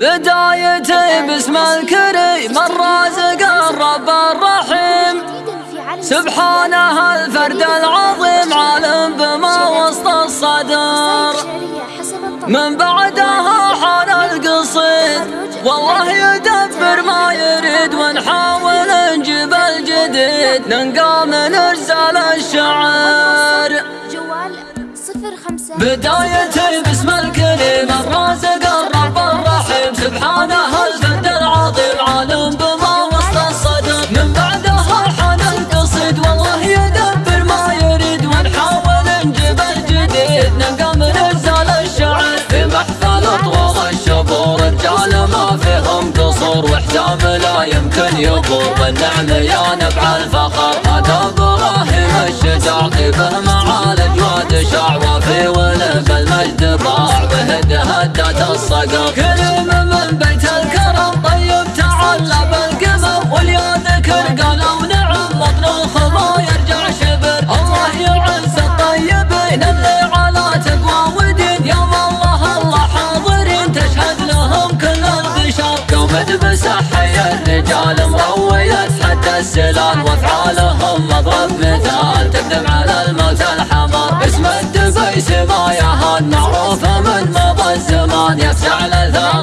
بدايتي باسم الكريم الرازق الرب الرحيم. سبحانه الفرد العظيم عالم بما وسط الصدر. من بعدها حال القصيد والله يدبر ما يريد ونحاول نجيب الجديد. ننقى من أرسال الشعر بدايتي باسم الكريم يمكن يبور والنعم يا نبع الفخر هذا إبراهيم الشجاع طيبه معالج وادشاع وفي ولف المجد باع وهد هدت الصقر. كريم من بيت الكرم طيب تعلى بالقمم واليا ذكر قالوا نعم بطن الخضا يرجع شبر الله يعز الطيبين اللي على تقوى ودين. يوم الله الله حاضرين تشهد لهم كل البشر قومت بسحي الرجال مروية حتى السلال وافعالهم مضرب مثال. تقدم على الموت الحمر اسم الدبيس ما يهان معروفة من مضى الزمان. يفزع لثار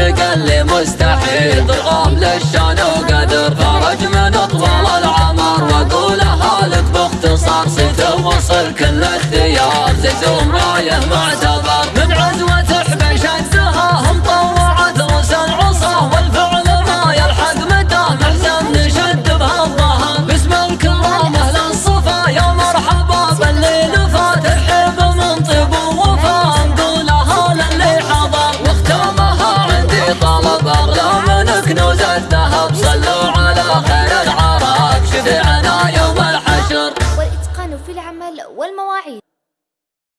ويحقق اللي مستحيل ضرغام للشان وقدر خرج من اطول العمر. واقولها لك باختصار صيت وصل كل الديار زيزوم رايه معتبر والمواعيد.